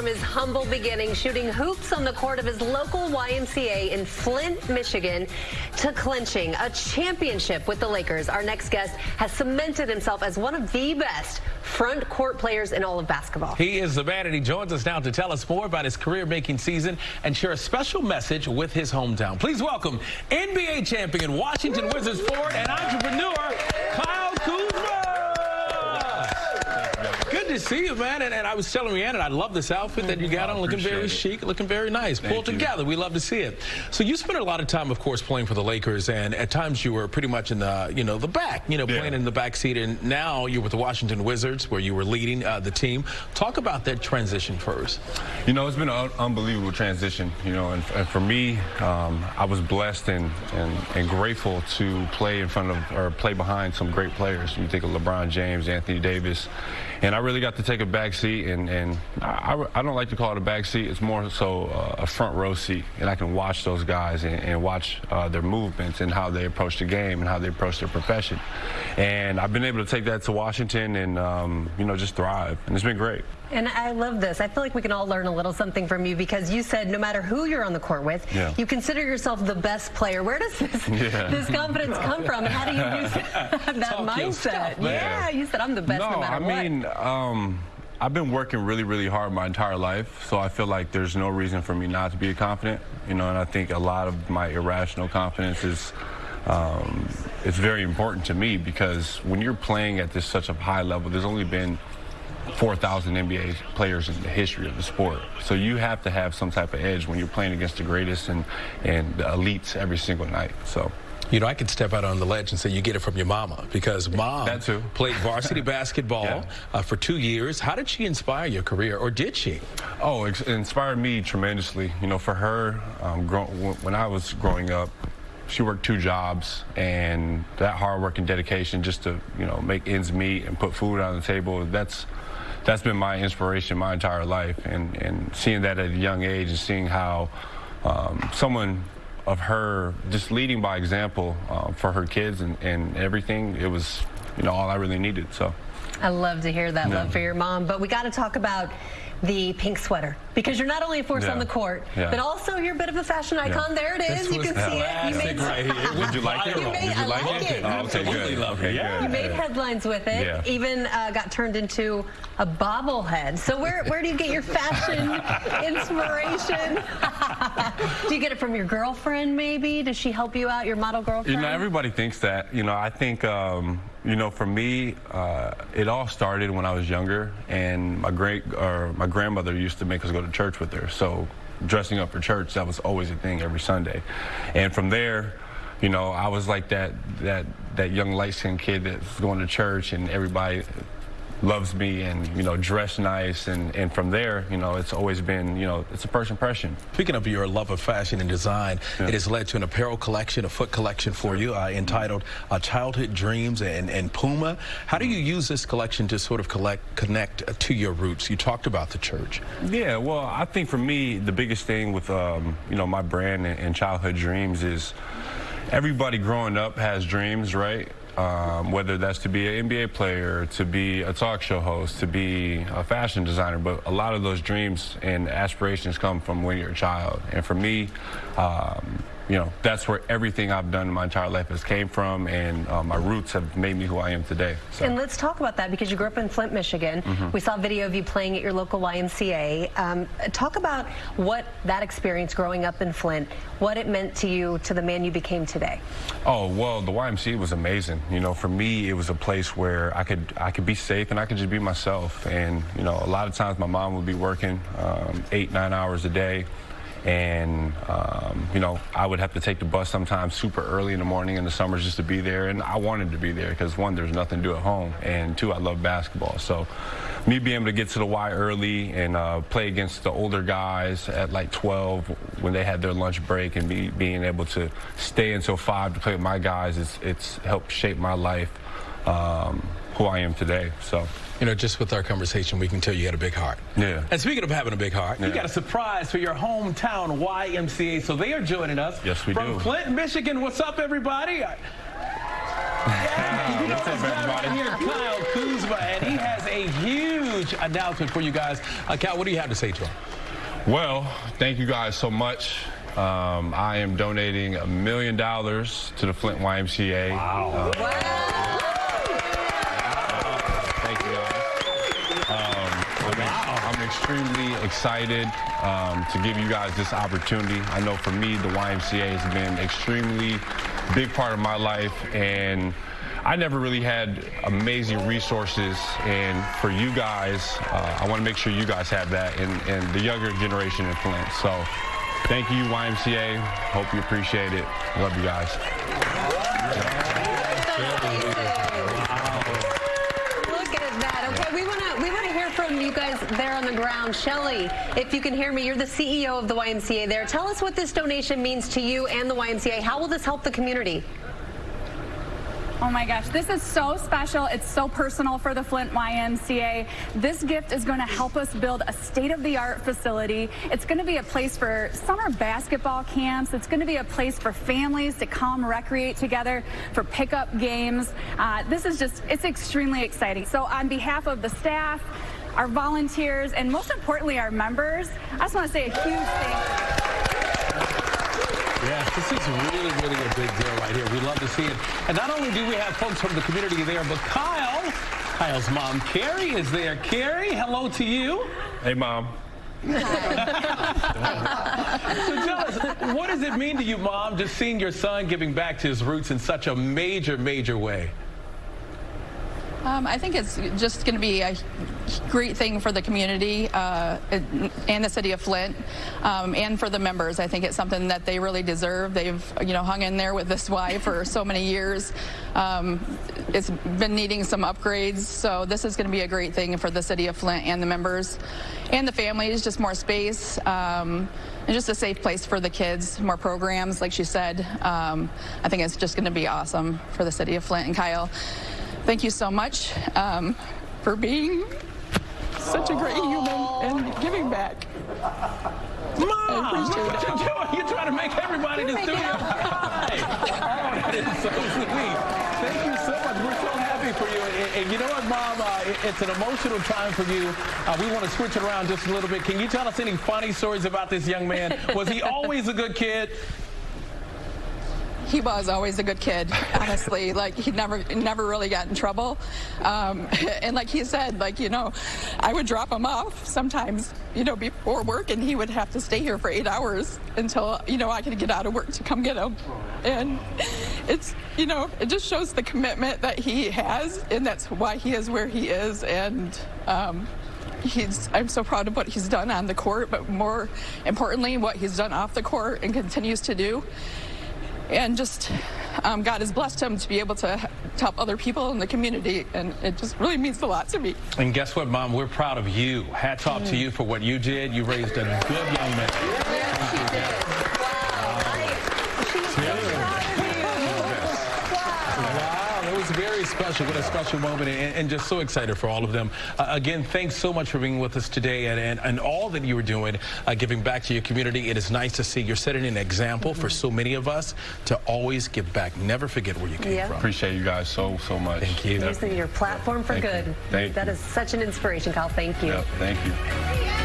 from his humble beginnings, shooting hoops on the court of his local YMCA in Flint, Michigan, to clinching a championship with the Lakers. Our next guest has cemented himself as one of the best front court players in all of basketball. He is the man, and he joins us now to tell us more about his career-making season and share a special message with his hometown. Please welcome NBA champion, Washington Wizards forward, and entrepreneur, to see you, man. And, and I was telling Rhiannon, I love this outfit that you got on, looking very it. chic, looking very nice, Thank pulled you. together. We love to see it. So you spent a lot of time, of course, playing for the Lakers, and at times you were pretty much in the, you know, the back, you know, yeah. playing in the back seat. And now you're with the Washington Wizards, where you were leading uh, the team. Talk about that transition first. You know, it's been an unbelievable transition. You know, and, and for me, um, I was blessed and, and and grateful to play in front of or play behind some great players. You think of LeBron James, Anthony Davis, and I really got to take a back seat, and, and I, I don't like to call it a back seat. It's more so uh, a front row seat, and I can watch those guys and, and watch uh, their movements and how they approach the game and how they approach their profession. And I've been able to take that to Washington and, um, you know, just thrive, and it's been great. And I love this. I feel like we can all learn a little something from you because you said no matter who you're on the court with, yeah. you consider yourself the best player. Where does this yeah. this confidence come from? How do you use that Talk mindset? Stuff, yeah, you said I'm the best no, no matter I what. I mean, um, I've been working really, really hard my entire life, so I feel like there's no reason for me not to be confident. You know, and I think a lot of my irrational confidence is um, it's very important to me because when you're playing at this such a high level, there's only been 4,000 NBA players in the history of the sport. So you have to have some type of edge when you're playing against the greatest and, and the elites every single night. So. You know, I could step out on the ledge and say you get it from your mama because mom played varsity basketball yeah. uh, for two years. How did she inspire your career, or did she? Oh, it inspired me tremendously. You know, for her, um, when I was growing up, she worked two jobs, and that hard work and dedication just to, you know, make ends meet and put food on the table, that's that's been my inspiration my entire life. And, and seeing that at a young age and seeing how um, someone of her just leading by example uh, for her kids and, and everything, it was, you know, all I really needed. So. I love to hear that love for your mom. But we got to talk about the pink sweater because you're not only a force yeah. on the court, yeah. but also you're a bit of a fashion icon. Yeah. There it is. you can see it. You made, right Would you like it? You made, Would you like, like it? it? Oh, okay, good. Okay, yeah. You made headlines with it. Even uh, got turned into a bobblehead. So where where do you get your fashion inspiration? do you get it from your girlfriend? Maybe does she help you out? Your model girlfriend? You know, everybody thinks that. You know, I think. Um, you know, for me, uh, it all started when I was younger, and my great or my grandmother used to make us go to church with her. So, dressing up for church that was always a thing every Sunday, and from there, you know, I was like that that that young light skinned kid that's going to church, and everybody loves me and you know dress nice and and from there you know it's always been you know it's a first impression. Speaking of your love of fashion and design yeah. it has led to an apparel collection a foot collection for you uh, entitled uh, childhood dreams and and puma. How do you use this collection to sort of collect connect uh, to your roots? You talked about the church. Yeah well i think for me the biggest thing with um, you know my brand and, and childhood dreams is everybody growing up has dreams right um, whether that's to be an NBA player, to be a talk show host, to be a fashion designer. But a lot of those dreams and aspirations come from when you're a child. And for me, um, you know, that's where everything I've done in my entire life has came from, and uh, my roots have made me who I am today. So. And let's talk about that because you grew up in Flint, Michigan. Mm -hmm. We saw a video of you playing at your local YMCA. Um, talk about what that experience growing up in Flint, what it meant to you, to the man you became today. Oh well, the YMCA was amazing. You know, for me, it was a place where I could I could be safe and I could just be myself. And you know, a lot of times my mom would be working um, eight nine hours a day and um, you know I would have to take the bus sometimes super early in the morning in the summers just to be there. And I wanted to be there because one there's nothing to do at home and two I love basketball. So me being able to get to the Y early and uh, play against the older guys at like 12 when they had their lunch break and be, being able to stay until 5 to play with my guys it's, it's helped shape my life um, who I am today. So you know, just with our conversation, we can tell you had a big heart. Yeah. And speaking of having a big heart, yeah. you got a surprise for your hometown YMCA. So they are joining us. Yes, we from do. From Flint, Michigan. What's up, everybody? Yeah, you know, What's up, everybody? Right here, Kyle Kuzma, and he has a huge huge announcement for you guys. Uh, Cal, what do you have to say to them? Well, thank you guys so much. Um, I am donating a million dollars to the Flint YMCA. Wow. Uh, wow. Extremely excited um, to give you guys this opportunity. I know for me, the YMCA has been extremely big part of my life and I never really had amazing resources, and for you guys, uh, I want to make sure you guys have that, and, and the younger generation in Flint. So thank you, YMCA. Hope you appreciate it. Love you guys. At that. Okay, we want to we want to hear from you guys there on the ground. Shelly, if you can hear me, you're the CEO of the YMCA there. Tell us what this donation means to you and the YMCA. How will this help the community? Oh my gosh, this is so special. It's so personal for the Flint YMCA. This gift is going to help us build a state-of-the-art facility. It's going to be a place for summer basketball camps. It's going to be a place for families to come recreate together for pickup games. Uh, this is just, it's extremely exciting. So on behalf of the staff, our volunteers, and most importantly, our members, I just want to say a huge thank you. Yes, this is really, really a big deal right here. We love to see it. And not only do we have folks from the community there, but Kyle, Kyle's mom, Carrie, is there. Carrie, hello to you. Hey, Mom. so tell us, what does it mean to you, Mom, just seeing your son giving back to his roots in such a major, major way? Um, I think it's just going to be a great thing for the community uh, and the city of Flint um, and for the members. I think it's something that they really deserve. They've, you know, hung in there with this Y for so many years. Um, it's been needing some upgrades, so this is going to be a great thing for the city of Flint and the members and the families, just more space um, and just a safe place for the kids, more programs, like she said. Um, I think it's just going to be awesome for the city of Flint and Kyle. Thank you so much um, for being such a great human and giving back. Mom, what you You're trying to make everybody in the studio cry. oh, that is so sweet. Thank you so much. We're so happy for you. And, and you know what, Mom? Uh, it, it's an emotional time for you. Uh, we want to switch it around just a little bit. Can you tell us any funny stories about this young man? Was he always a good kid? He was always a good kid, honestly. like he never never really got in trouble. Um, and like he said, like, you know, I would drop him off sometimes, you know, before work and he would have to stay here for eight hours until, you know, I could get out of work to come get him. And it's, you know, it just shows the commitment that he has and that's why he is where he is. And um, he's I'm so proud of what he's done on the court, but more importantly, what he's done off the court and continues to do and just um, God has blessed him to be able to help other people in the community, and it just really means a lot to me. And guess what, Mom? We're proud of you. Hats off mm. to you for what you did. You raised a good young man. Yes, very special. What a special moment and, and just so excited for all of them. Uh, again, thanks so much for being with us today and, and, and all that you were doing, uh, giving back to your community. It is nice to see you're setting an example mm -hmm. for so many of us to always give back. Never forget where you came yeah. from. Appreciate you guys so, so much. Thank you. Using your platform for thank good. You. Thank that you. is such an inspiration, Kyle. Thank you. Yep, thank you.